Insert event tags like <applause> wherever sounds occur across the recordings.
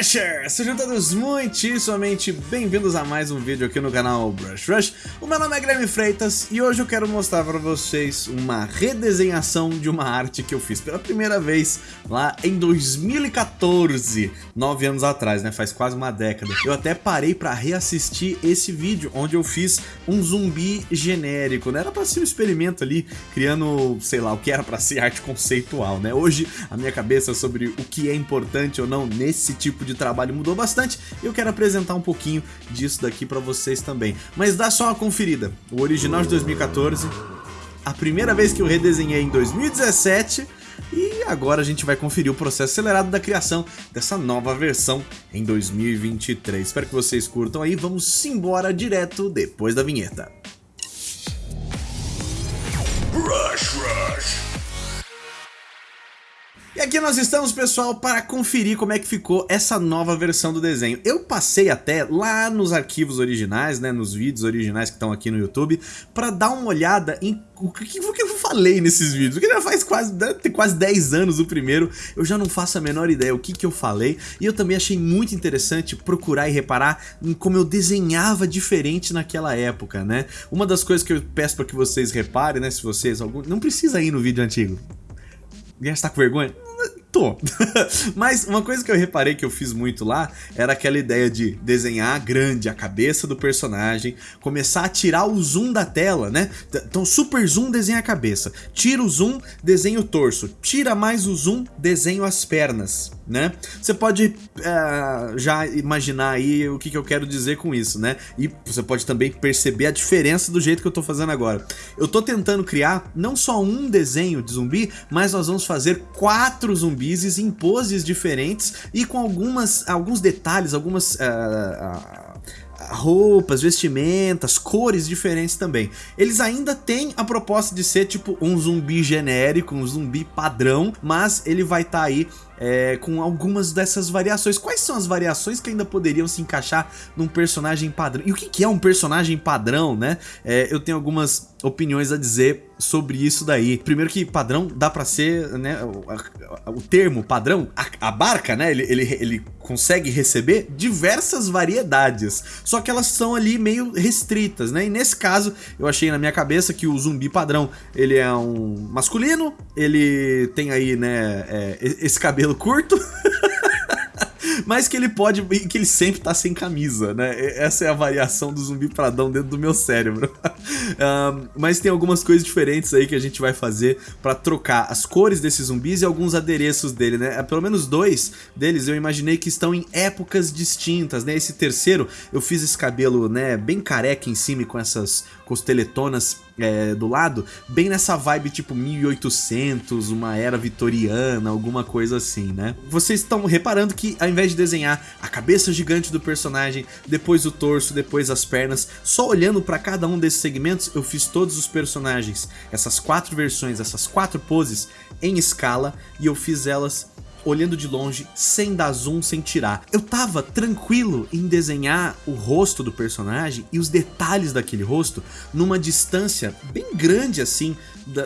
Brushers! Sejam todos muitíssimamente bem-vindos a mais um vídeo aqui no canal Brush Rush. O meu nome é Guilherme Freitas e hoje eu quero mostrar para vocês uma redesenhação de uma arte que eu fiz pela primeira vez lá em 2014, nove anos atrás, né? Faz quase uma década. Eu até parei para reassistir esse vídeo onde eu fiz um zumbi genérico, né? Era para ser um experimento ali, criando, sei lá, o que era para ser arte conceitual, né? Hoje a minha cabeça sobre o que é importante ou não nesse tipo de trabalho mudou bastante e eu quero apresentar um pouquinho disso daqui para vocês também. Mas dá só uma conferida. O original de 2014, a primeira vez que eu redesenhei em 2017 e agora a gente vai conferir o processo acelerado da criação dessa nova versão em 2023. Espero que vocês curtam aí, vamos embora direto depois da vinheta. Rush, rush. E aqui nós estamos, pessoal, para conferir como é que ficou essa nova versão do desenho. Eu passei até lá nos arquivos originais, né, nos vídeos originais que estão aqui no YouTube, para dar uma olhada em o que, o que eu falei nesses vídeos. Porque já faz quase, tem quase 10 anos o primeiro, eu já não faço a menor ideia o que, que eu falei. E eu também achei muito interessante procurar e reparar em como eu desenhava diferente naquela época, né? Uma das coisas que eu peço para que vocês reparem, né, se vocês... Algum, não precisa ir no vídeo antigo. Está com vergonha? Tô. <laughs> Mas uma coisa que eu reparei que eu fiz muito lá era aquela ideia de desenhar grande a cabeça do personagem, começar a tirar o zoom da tela, né? Então super zoom desenha a cabeça, tira o zoom, desenha o torso, tira mais o zoom, desenha as pernas, né? Você pode uh, já imaginar aí o que, que eu quero dizer com isso, né? E você pode também perceber a diferença do jeito que eu tô fazendo agora. Eu tô tentando criar não só um desenho de zumbi, mas nós vamos fazer quatro zumbis zumbis em poses diferentes e com algumas, alguns detalhes, algumas... Uh, uh, roupas, vestimentas, cores diferentes também. Eles ainda têm a proposta de ser tipo um zumbi genérico, um zumbi padrão, mas ele vai estar tá aí é, com algumas dessas variações. Quais são as variações que ainda poderiam se encaixar num personagem padrão? E o que, que é um personagem padrão, né? É, eu tenho algumas opiniões a dizer sobre isso daí. Primeiro que padrão dá pra ser, né, o, o termo padrão abarca, né, ele, ele, ele consegue receber diversas variedades, só que elas são ali meio restritas, né, e nesse caso eu achei na minha cabeça que o zumbi padrão, ele é um masculino, ele tem aí, né, é, esse cabelo curto... <laughs> mas que ele pode, que ele sempre tá sem camisa, né? Essa é a variação do zumbi pradão dentro do meu cérebro. <laughs> mas tem algumas coisas diferentes aí que a gente vai fazer pra trocar as cores desses zumbis e alguns adereços dele, né? É, pelo menos dois deles eu imaginei que estão em épocas distintas, né? Esse terceiro, eu fiz esse cabelo, né, bem careca em cima com essas costeletonas é, do lado, bem nessa vibe tipo 1800, uma era vitoriana, alguma coisa assim, né? Vocês estão reparando que ao invés de desenhar a cabeça gigante do personagem, depois o torso, depois as pernas, só olhando para cada um desses segmentos eu fiz todos os personagens, essas quatro versões, essas quatro poses em escala e eu fiz elas olhando de longe, sem dar zoom, sem tirar. Eu tava tranquilo em desenhar o rosto do personagem e os detalhes daquele rosto numa distância bem grande assim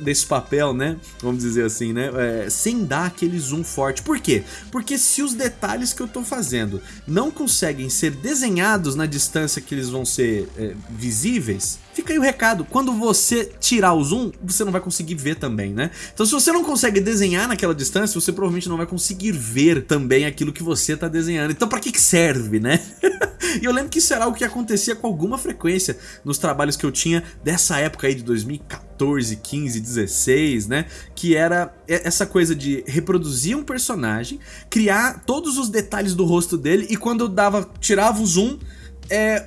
desse papel, né? Vamos dizer assim, né? É, sem dar aquele zoom forte. Por quê? Porque se os detalhes que eu tô fazendo não conseguem ser desenhados na distância que eles vão ser é, visíveis, Fica aí o recado, quando você tirar o zoom, você não vai conseguir ver também, né? Então se você não consegue desenhar naquela distância, você provavelmente não vai conseguir ver também aquilo que você tá desenhando. Então pra que que serve, né? <laughs> e eu lembro que isso era algo que acontecia com alguma frequência nos trabalhos que eu tinha dessa época aí de 2014, 15, 16, né? Que era essa coisa de reproduzir um personagem, criar todos os detalhes do rosto dele e quando eu dava, tirava o zoom, é,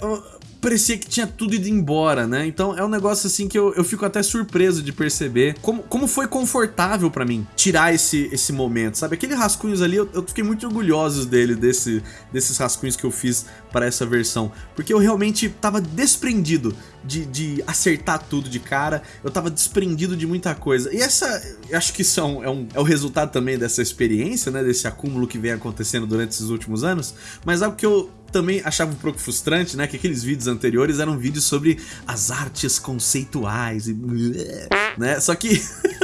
parecia que tinha tudo ido embora, né? Então é um negócio assim que eu, eu fico até surpreso de perceber como, como foi confortável pra mim tirar esse, esse momento, sabe? Aqueles rascunhos ali, eu, eu fiquei muito orgulhoso dele, desse, desses rascunhos que eu fiz para essa versão, porque eu realmente tava desprendido de, de acertar tudo de cara, eu tava desprendido de muita coisa. E essa, acho que isso é, é, um, é o resultado também dessa experiência, né? Desse acúmulo que vem acontecendo durante esses últimos anos, mas algo que eu também achava um pouco frustrante, né? Que aqueles vídeos anteriores eram vídeos sobre as artes conceituais e... Né? Só que... <laughs>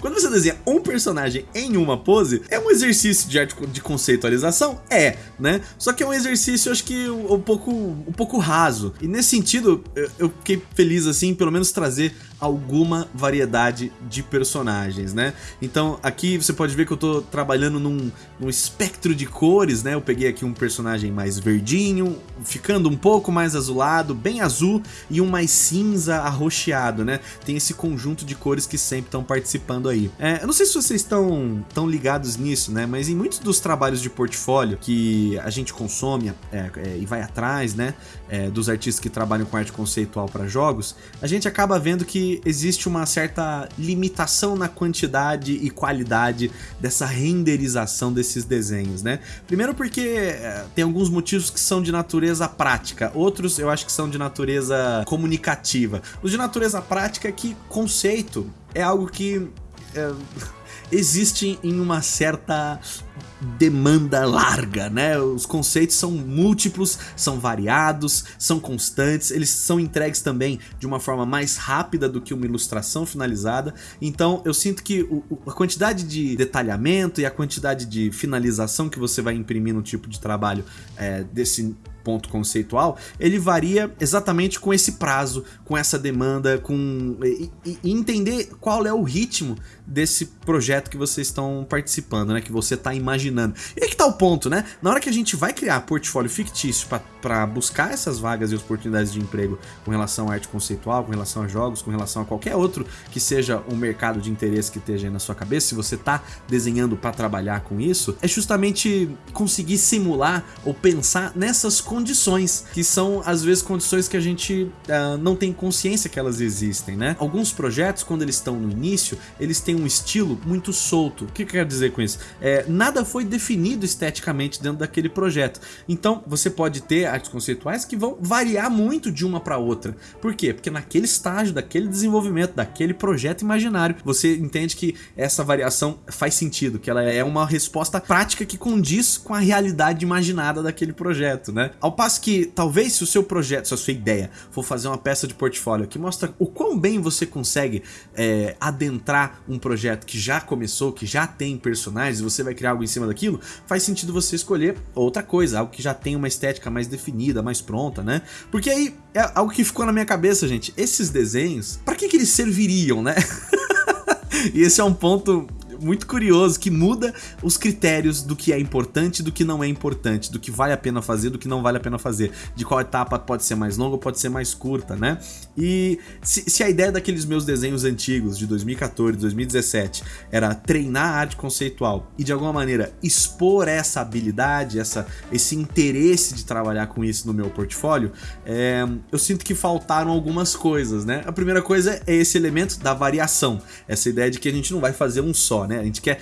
Quando você desenha um personagem em uma pose, é um exercício de arte de conceitualização? É, né? Só que é um exercício, acho que um pouco, um pouco raso. E nesse sentido, eu, eu fiquei feliz, assim, pelo menos trazer alguma variedade de personagens, né? Então aqui você pode ver que eu tô trabalhando num, num espectro de cores, né? Eu peguei aqui um personagem mais verdinho, ficando um pouco mais azulado, bem azul, e um mais cinza arroxeado, né? Tem esse conjunto de cores que sempre estão participando aí. É, eu não sei se vocês estão tão ligados nisso, né? Mas em muitos dos trabalhos de portfólio que a gente consome é, é, e vai atrás, né? É, dos artistas que trabalham com arte conceitual para jogos, a gente acaba vendo que existe uma certa limitação na quantidade e qualidade dessa renderização desses desenhos, né? Primeiro porque é, tem alguns motivos que são de natureza prática, outros eu acho que são de natureza comunicativa. Os de natureza prática é que conceito é algo que... É, <laughs> existe em uma certa demanda larga, né? Os conceitos são múltiplos, são variados, são constantes, eles são entregues também de uma forma mais rápida do que uma ilustração finalizada. Então eu sinto que o, a quantidade de detalhamento e a quantidade de finalização que você vai imprimir no tipo de trabalho é, desse ponto conceitual, ele varia exatamente com esse prazo, com essa demanda, com e, e entender qual é o ritmo desse projeto que vocês estão participando, né? Que você está imaginando. E aí que tá o ponto, né? Na hora que a gente vai criar portfólio fictício para buscar essas vagas e oportunidades de emprego com relação à arte conceitual, com relação a jogos, com relação a qualquer outro que seja um mercado de interesse que esteja aí na sua cabeça, se você está desenhando para trabalhar com isso, é justamente conseguir simular ou pensar nessas condições condições, que são às vezes condições que a gente uh, não tem consciência que elas existem, né? Alguns projetos, quando eles estão no início, eles têm um estilo muito solto. O que eu quero dizer com isso? É, nada foi definido esteticamente dentro daquele projeto. Então, você pode ter artes conceituais que vão variar muito de uma para outra. Por quê? Porque naquele estágio, daquele desenvolvimento, daquele projeto imaginário, você entende que essa variação faz sentido, que ela é uma resposta prática que condiz com a realidade imaginada daquele projeto, né? Ao passo que, talvez, se o seu projeto, se a sua ideia for fazer uma peça de portfólio que mostra o quão bem você consegue é, adentrar um projeto que já começou, que já tem personagens, você vai criar algo em cima daquilo, faz sentido você escolher outra coisa, algo que já tem uma estética mais definida, mais pronta, né? Porque aí, é algo que ficou na minha cabeça, gente, esses desenhos, para que que eles serviriam, né? <laughs> e esse é um ponto muito curioso que muda os critérios do que é importante do que não é importante, do que vale a pena fazer, do que não vale a pena fazer, de qual etapa pode ser mais longa pode ser mais curta, né? E se, se a ideia daqueles meus desenhos antigos de 2014, 2017 era treinar a arte conceitual e de alguma maneira expor essa habilidade, essa, esse interesse de trabalhar com isso no meu portfólio, é, eu sinto que faltaram algumas coisas, né? A primeira coisa é esse elemento da variação, essa ideia de que a gente não vai fazer um só, né? A gente quer.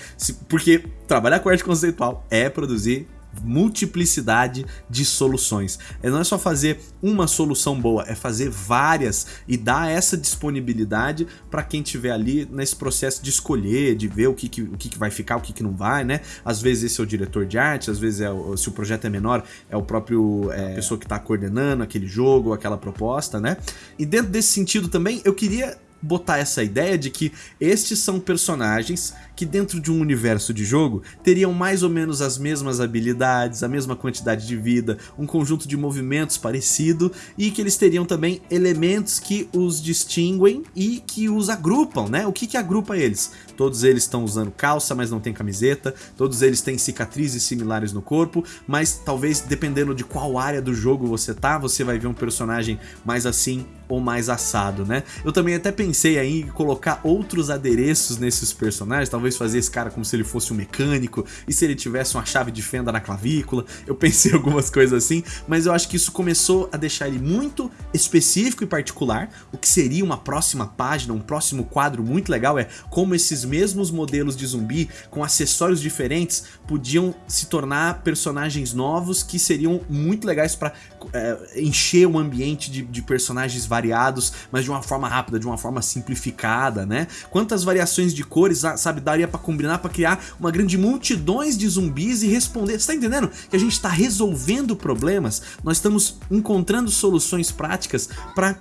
Porque trabalhar com arte conceitual é produzir multiplicidade de soluções. É, não é só fazer uma solução boa, é fazer várias e dar essa disponibilidade para quem tiver ali nesse processo de escolher, de ver o que, que o que, que vai ficar, o que, que não vai, né? Às vezes esse é o diretor de arte, às vezes é se o projeto é menor, é o próprio é, pessoa que está coordenando aquele jogo, aquela proposta, né? E dentro desse sentido também, eu queria botar essa ideia de que estes são personagens que dentro de um universo de jogo teriam mais ou menos as mesmas habilidades, a mesma quantidade de vida, um conjunto de movimentos parecido e que eles teriam também elementos que os distinguem e que os agrupam, né? O que que agrupa eles? Todos eles estão usando calça, mas não tem camiseta, todos eles têm cicatrizes similares no corpo, mas talvez dependendo de qual área do jogo você tá, você vai ver um personagem mais assim ou mais assado, né? Eu também até pensei aí em colocar outros adereços nesses personagens, talvez fazer esse cara como se ele fosse um mecânico, e se ele tivesse uma chave de fenda na clavícula, eu pensei <laughs> algumas coisas assim, mas eu acho que isso começou a deixar ele muito específico e particular, o que seria uma próxima página, um próximo quadro muito legal é como esses mesmos modelos de zumbi, com acessórios diferentes, podiam se tornar personagens novos que seriam muito legais para é, encher o ambiente de, de personagens variados, mas de uma forma rápida, de uma forma simplificada, né? Quantas variações de cores, sabe, daria pra combinar pra criar uma grande multidões de zumbis e responder. Você tá entendendo? Que a gente tá resolvendo problemas, nós estamos encontrando soluções práticas para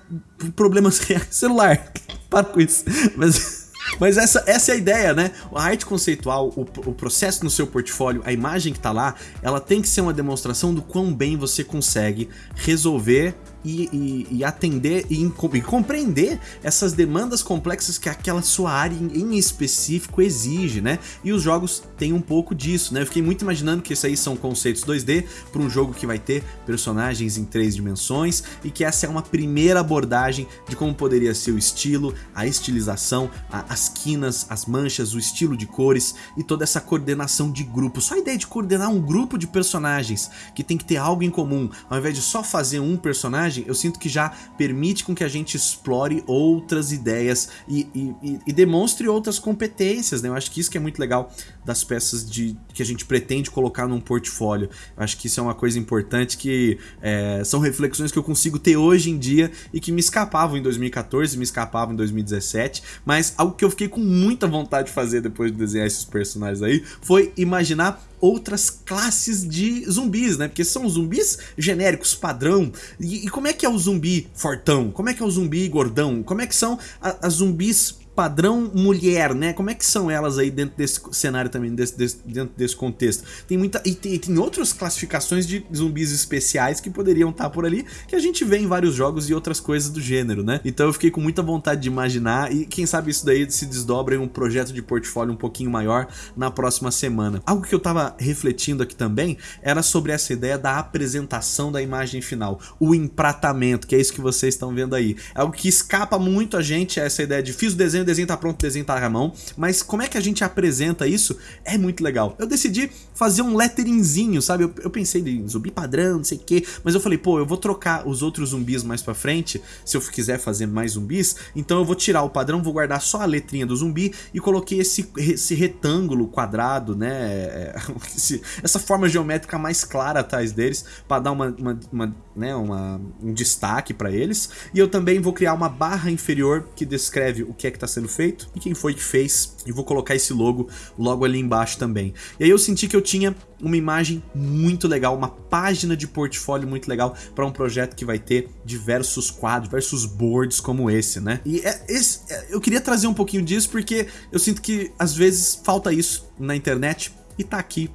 problemas <laughs> reais. Celular, <laughs> para com isso. Mas... <laughs> Mas essa, essa é a ideia, né? A arte conceitual, o, o processo no seu portfólio, a imagem que tá lá, ela tem que ser uma demonstração do quão bem você consegue resolver e, e, e atender e, e, compreender essas demandas complexas que aquela sua área em, específico exige, né? E os jogos têm um pouco disso, né? Eu fiquei muito imaginando que isso aí são conceitos 2D para um jogo que vai ter personagens em três dimensões e que essa é uma primeira abordagem de como poderia ser o estilo, a estilização, a, as quinas, as manchas, o estilo de cores e toda essa coordenação de grupo. Só a ideia de coordenar um grupo de personagens que tem que ter algo em comum, ao invés de só fazer um personagem personagem, eu sinto que já permite com que a gente explore outras ideias e, e, e, demonstre outras competências, né? Eu acho que isso que é muito legal das peças de, que a gente pretende colocar num portfólio. Eu acho que isso é uma coisa importante que é, são reflexões que eu consigo ter hoje em dia e que me escapavam em 2014, me escapavam em 2017, mas algo que eu fiquei com muita vontade de fazer depois de desenhar esses personagens aí foi imaginar outras classes de zumbis, né? Porque são zumbis genéricos, padrão. E, e, como é que é o zumbi fortão? Como é que é o zumbi gordão? Como é que são as zumbis padrão mulher, né? Como é que são elas aí dentro desse cenário também, desse, desse, dentro desse contexto? Tem muita e tem, tem, outras classificações de zumbis especiais que poderiam estar por ali, que a gente vê em vários jogos e outras coisas do gênero, né? Então eu fiquei com muita vontade de imaginar e quem sabe isso daí se desdobra em um projeto de portfólio um pouquinho maior na próxima semana. Algo que eu tava refletindo aqui também era sobre essa ideia da apresentação da imagem final, o empratamento, que é isso que vocês estão vendo aí. É algo que escapa muito a gente, essa ideia de fiz o desenho, o desenho tá pronto, o desenho tá na mão, mas como é que a gente apresenta isso é muito legal. Eu decidi fazer um letteringzinho, sabe? Eu, eu pensei em zumbi padrão, não sei o que, mas eu falei, pô, eu vou trocar os outros zumbis mais pra frente, se eu quiser fazer mais zumbis, então eu vou tirar o padrão, vou guardar só a letrinha do zumbi e coloquei esse, esse retângulo quadrado, né? <laughs> Esse, essa forma geométrica mais clara atrás deles, para dar uma, uma, uma, né, uma, um destaque para eles. E eu também vou criar uma barra inferior que descreve o que é que tá sendo feito e quem foi que fez. E vou colocar esse logo logo ali embaixo também. E aí eu senti que eu tinha uma imagem muito legal, uma página de portfólio muito legal para um projeto que vai ter diversos quadros, diversos boards como esse, né? E é, esse, é, eu queria trazer um pouquinho disso porque eu sinto que às vezes falta isso na internet e tá aqui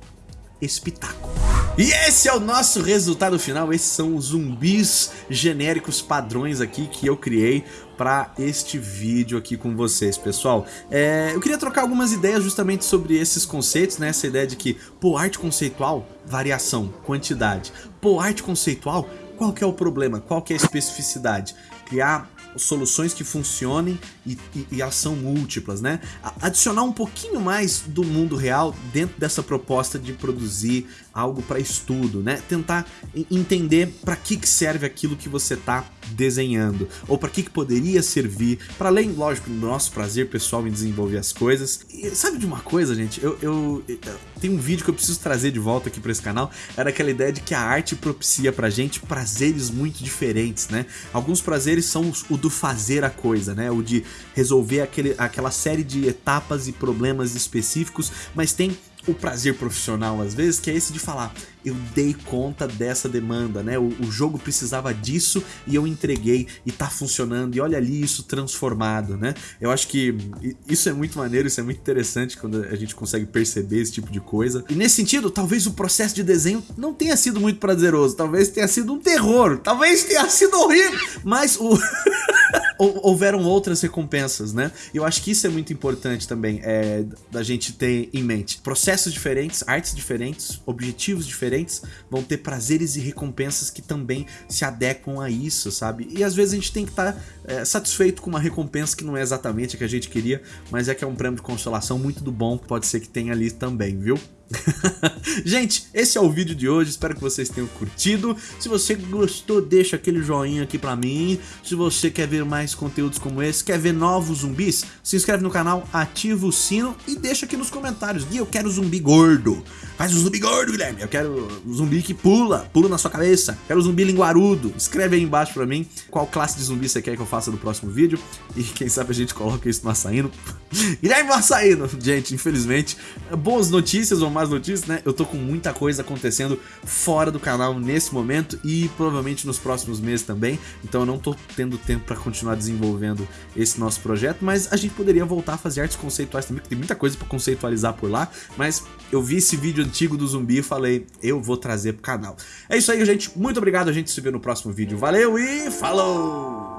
esse pitaco. E esse é o nosso resultado final, esses são os zumbis genéricos padrões aqui que eu criei para este vídeo aqui com vocês, pessoal. É, eu queria trocar algumas ideias justamente sobre esses conceitos, né? Essa ideia de que, pô, arte conceitual, variação, quantidade. Pô, arte conceitual, qual que é o problema? Qual que é a especificidade? Criar soluções que funcionem e, e, e são múltiplas, né? Adicionar um pouquinho mais do mundo real dentro dessa proposta de produzir algo para estudo, né? Tentar entender para que, que serve aquilo que você está desenhando, ou para que, que poderia servir, para além, lógico, do nosso prazer pessoal em desenvolver as coisas. E sabe de uma coisa, gente? Eu, eu, eu tem um vídeo que eu preciso trazer de volta aqui para esse canal, era aquela ideia de que a arte propicia pra gente prazeres muito diferentes, né? Alguns prazeres são o do fazer a coisa, né? O de resolver aquele, aquela série de etapas e problemas específicos, mas tem o prazer profissional às vezes, que é esse de falar, eu dei conta dessa demanda, né? O, o, jogo precisava disso e eu entreguei e tá funcionando, e olha ali isso transformado, né? Eu acho que isso é muito maneiro, isso é muito interessante quando a gente consegue perceber esse tipo de coisa. E nesse sentido, talvez o processo de desenho não tenha sido muito prazeroso, talvez tenha sido um terror, talvez tenha sido horrível, mas o... <laughs> houveram outras recompensas, né? Eu acho que isso é muito importante também, é, da gente ter em mente. Processos diferentes, artes diferentes, objetivos diferentes, vão ter prazeres e recompensas que também se adequam a isso, sabe? E às vezes a gente tem que estar tá, é, satisfeito com uma recompensa que não é exatamente a que a gente queria, mas é que é um prêmio de consolação muito do bom, pode ser que tenha ali também, viu? <laughs> Gente, esse é o vídeo de hoje, espero que vocês tenham curtido. Se você gostou, deixa aquele joinha aqui pra mim. Se você quer ver mais conteúdos como esse, quer ver novos zumbis, se inscreve no canal, ativa o sino e deixa aqui nos comentários. Gui, eu quero zumbi gordo. Faz um zumbi gordo, Guilherme. Eu quero um zumbi que pula, pula na sua cabeça. Quero um zumbi linguarudo. Escreve aí embaixo pra mim qual classe de zumbi você quer que eu faça no próximo vídeo. E quem sabe a gente coloca isso no açaíno. <laughs> Guilherme Açaíno. Gente, infelizmente, boas notícias ou más notícias, né? Eu tô com muita coisa acontecendo fora do canal nesse momento e provavelmente nos próximos meses também, então eu não tô tendo tempo pra continuar desenvolvendo esse nosso projeto, mas a gente poderia voltar a fazer artes conceituais também, porque tem muita coisa pra conceitualizar por lá, mas eu vi esse vídeo antigo do zumbi e falei, eu vou trazer pro canal. É isso aí, gente. Muito obrigado. A gente se vê no próximo vídeo. Valeu e falou!